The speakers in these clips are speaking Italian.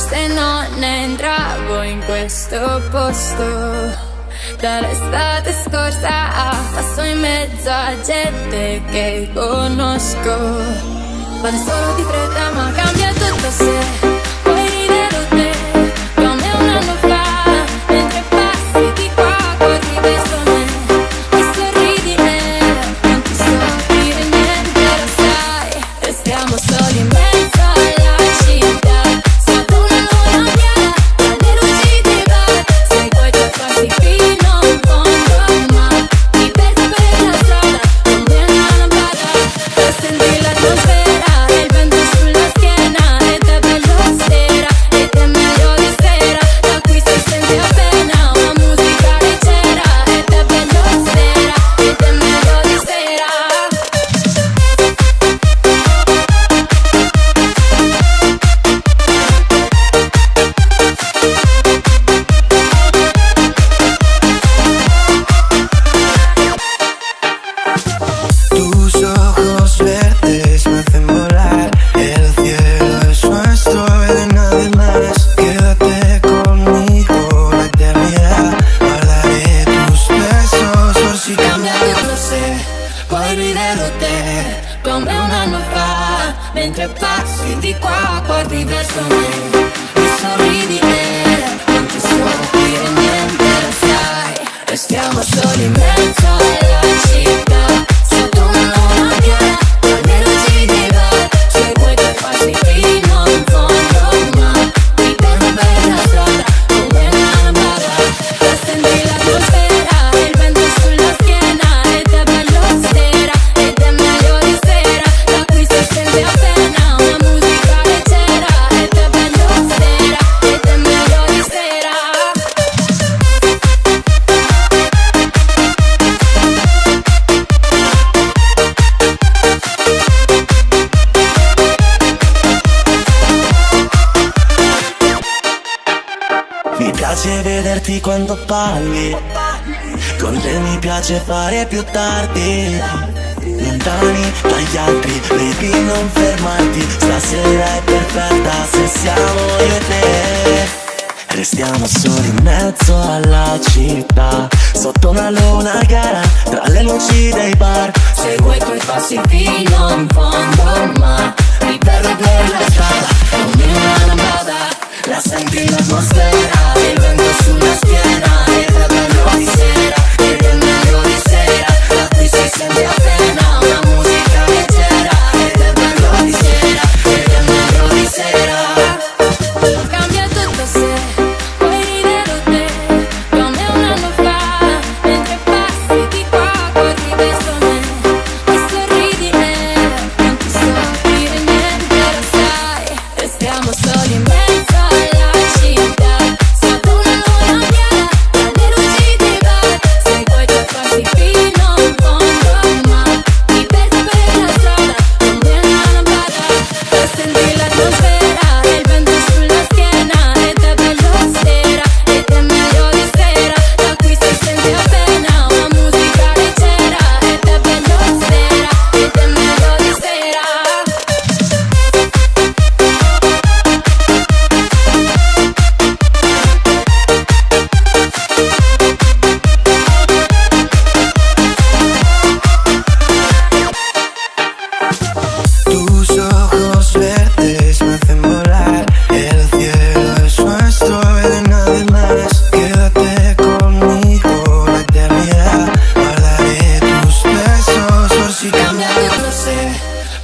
Forse non entravo in questo posto. Dall'estate scorsa passo in mezzo a gente che conosco. Vado solo di fretta ma cambia tutto se Mentre passi di qua guardi verso me. E sorridi e non ti so dire niente lo Sai, restiamo soli in mezzo piace fare più tardi. Lontani dagli altri, baby non fermarti. Stasera è perfetta se siamo io e te. Restiamo soli in mezzo alla città. Sotto una luna gara, tra le luci dei bar. Seguo i tuoi passi fino in fondo ma Mi perdo per la strada, non vada La sangre la atmósfera, el vento es una esquina, el calor dice.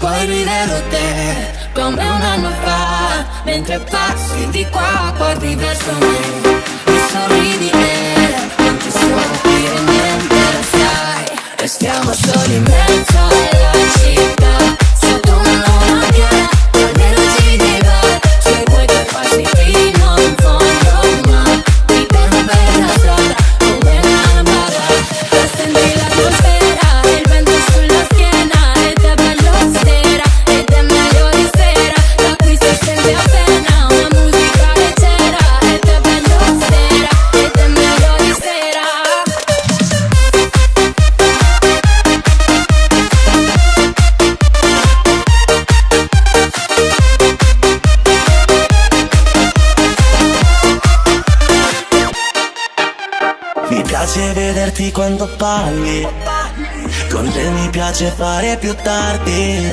Poi riderò te come un anno fa Mentre passi di qua guardi verso me. E sorridi me Non ti so dire niente lo sai Restiamo soli in mezzo. Piace vederti quando balli Con te mi piace fare più tardi.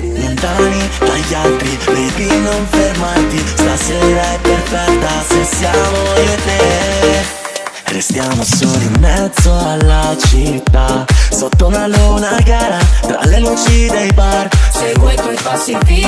Lontani dagli altri, baby non fermarti. Stasera è perfetta se siamo io e te. Restiamo soli in mezzo alla città. Sotto una luna gara Tra le luci dei bar. Se vuoi coi passi fino